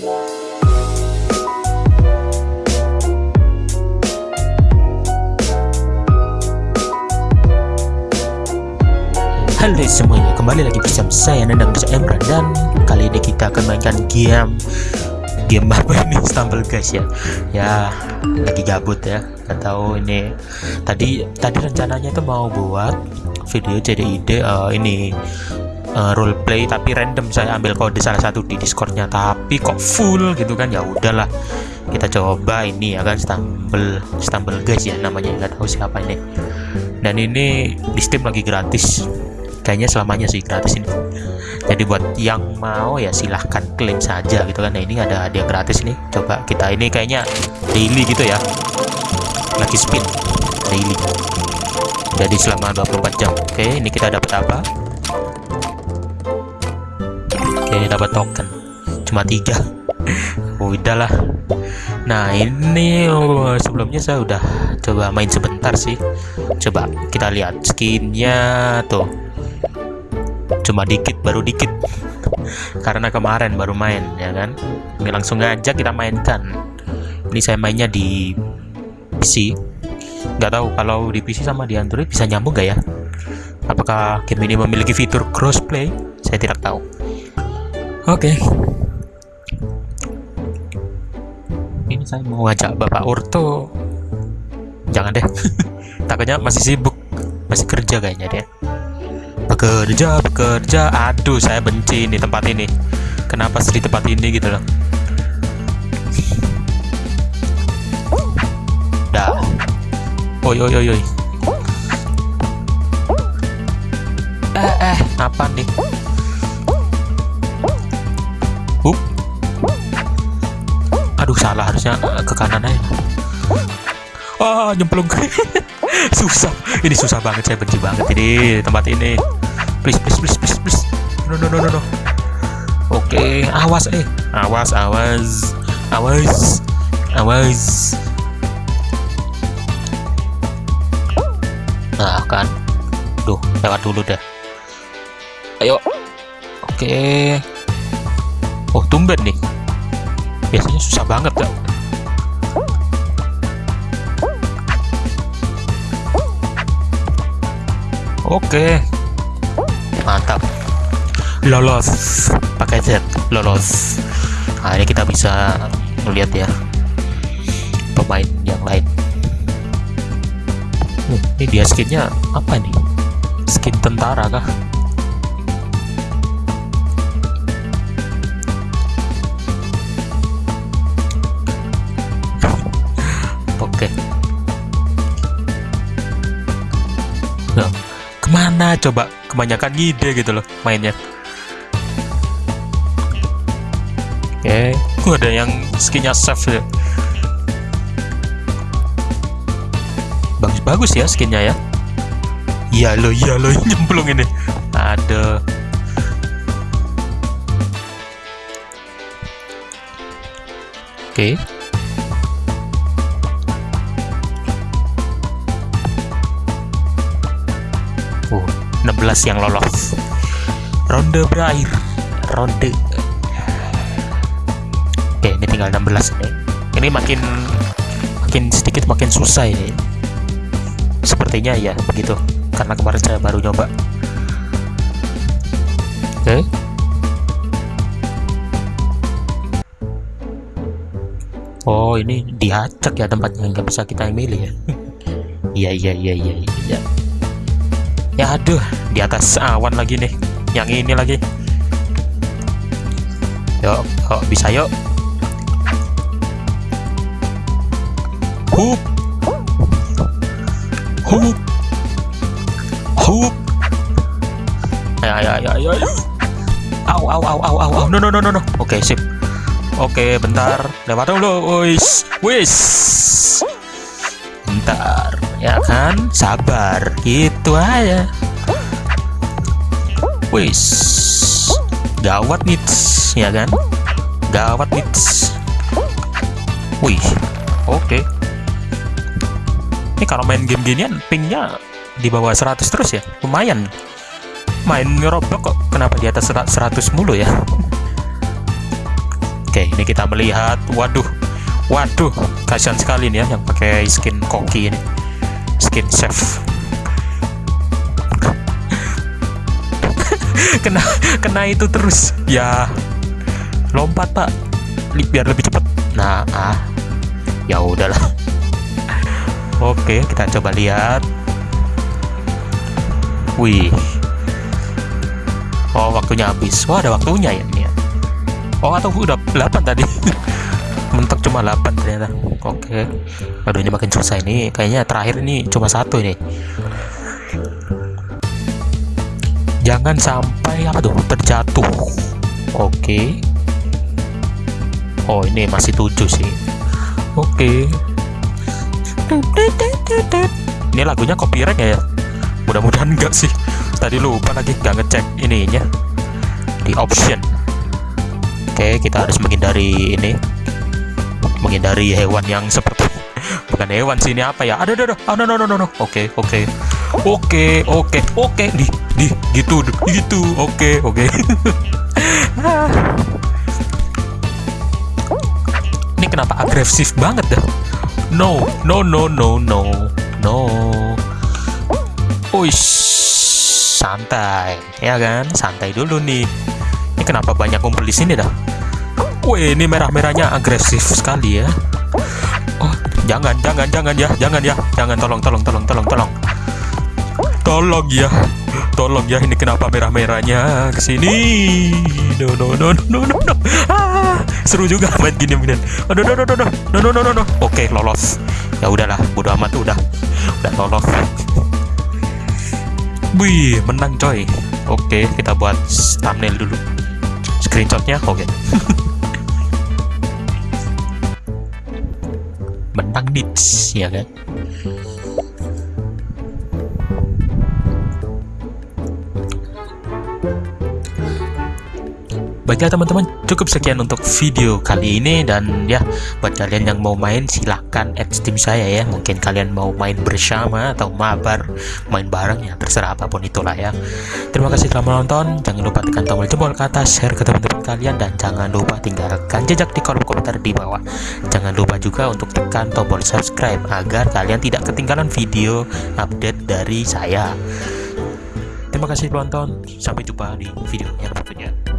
Halo semuanya, kembali lagi bersama saya Nendang Bisa Emran dan kali ini kita akan mainkan game game apa ini Stumble guys ya. Ya lagi gabut ya. Gak tahu ini tadi tadi rencananya itu mau buat video jadi ide uh, ini uh, roleplay tapi random. Saya ambil kode salah satu di Discordnya tapi kok full gitu kan? Ya udahlah kita coba ini ya kan Stumble Stumble guys ya namanya nggak tahu siapa ini. Dan ini di Steam lagi gratis. Kayaknya selamanya sih gratis ini. Jadi buat yang mau ya silahkan klaim saja gitu kan. Nah ini ada hadiah gratis nih. Coba kita ini kayaknya daily gitu ya. Lagi spin daily. Jadi selama 24 jam. Oke ini kita dapat apa oke dapat token. Cuma tiga. Udahlah nah ini oh, sebelumnya saya udah coba main sebentar sih. Coba kita lihat skinnya tuh. Cuma dikit baru dikit. Karena kemarin baru main ya kan? Ini langsung aja kita mainkan. Ini saya mainnya di PC nggak tahu kalau di PC sama di Android bisa nyambung gak ya? Apakah game ini memiliki fitur crossplay? Saya tidak tahu oke. Okay. ini saya mau ngajak Bapak Urto jangan deh. Takutnya masih sibuk. Masih kerja kayaknya deh bekerja bekerja. Aduh saya benci ini tempat ini. Kenapa sih di tempat ini gitu loh. Dah. Oi oi oi oi. Eh eh. Apa nih salah harusnya ke kanan aja. Oh nyemplung. Susah. Ini susah banget saya benci banget ini tempat ini. Please please please please please. No no no no no. Oke okay. awas eh. Awas awas. Awas. Awas. Nah kan. Duh lewat dulu deh. Ayo. Oke. Okay. oh tumben nih biasanya susah banget kan oke. Mantap. Lolos. Pakai Z. Lolos. Nah ini kita bisa melihat ya. Pemain yang lain. Uh, ini dia skinnya apa nih skin tentara kah oke. Nah, ke mana? Coba kebanyakan ide gitu loh mainnya. Oke. Okay. uh, ada yang skinnya safe ya. Bagus-bagus ya skinnya ya. Iya lo iya lo nyemplung ini. Ada. Oke. okay. Yang lolos. Ronde berakhir. Ronde. Oke ini tinggal 16 nih ini. Makin makin sedikit makin susah ini. Sepertinya ya begitu. Karena kemarin saya baru nyoba. Oke. Oh ini diacak ya tempatnya. Nggak bisa kita milih ya. Iya iya iya iya iya. Ya aduh di atas awan lagi nih. Yang ini lagi. Yuk yuk bisa yuk. Hup. Hup. Hup. Ayo ayo ayo ayo ayo. Au au au au au no no no no no. Oke okay, sip. Oke okay, bentar. Lewat dulu wis wis. Bentar. Ya kan? Sabar. Gitu aja wis. Gawat nih ya kan? Gawat nih. Wih oke. Okay. ini kalau main game ginian pingnya di bawah 100 terus ya? Lumayan. Main ngerobok kok. Kenapa di atas 100 mulu ya? Oke okay, ini kita melihat. Waduh waduh. Kasihan sekali nih ya yang pakai skin koki ini. Skin chef kena kena itu terus. Ya lompat pak. Biar lebih cepat. Nah ah. Ya udahlah. Oke kita coba lihat. Wih. Oh waktunya habis. Wah ada waktunya ya ini ya. Oh atau udah 8 tadi. Mentok cuma 8 ternyata. Oke. Aduh ini makin susah ini. Kayaknya terakhir ini cuma satu ini jangan sampai apa tuh terjatuh. Oke. Oh ini masih 7 sih. Oke. Ini lagunya copyright ya? Mudah-mudahan enggak sih. Tadi lupa lagi nggak ngecek ininya. Di option. Oke kita harus menghindari ini. Menghindari hewan yang seperti bukan hewan sih ini apa ya? Ada ada ada oh, no no no oke oke. Oke oke oke di gitu gitu oke oke. Ini kenapa agresif banget dah? No no no no no no. Uish santai ya kan? Santai dulu nih. Ini kenapa banyak kumpul di sini dah? Wih ini merah-merahnya agresif sekali ya. Oh jangan jangan jangan ya jangan ya jangan. Tolong tolong tolong tolong tolong tolong ya tolong ya ini kenapa merah-merahnya ke sini no no no no no no. Ah, seru juga main gini no no no no no no no no no no oke lolos ya udahlah bodo amat udah udah lolos Wih, menang coy. Oke, kita buat thumbnail dulu. Screenshotnya, oke. menang nits, ya kan? Baiklah teman-teman, cukup sekian untuk video kali ini dan ya buat kalian yang mau main silahkan add steam saya ya. Mungkin kalian mau main bersama atau mabar, main bareng ya terserah apa pun itulah ya. Terima kasih telah menonton. Jangan lupa tekan tombol jempol ke atas, share ke teman-teman kalian dan jangan lupa tinggalkan jejak di kolom komentar di bawah. Jangan lupa juga untuk tekan tombol subscribe agar kalian tidak ketinggalan video update dari saya. Terima kasih penonton, sampai jumpa di video yang berikutnya.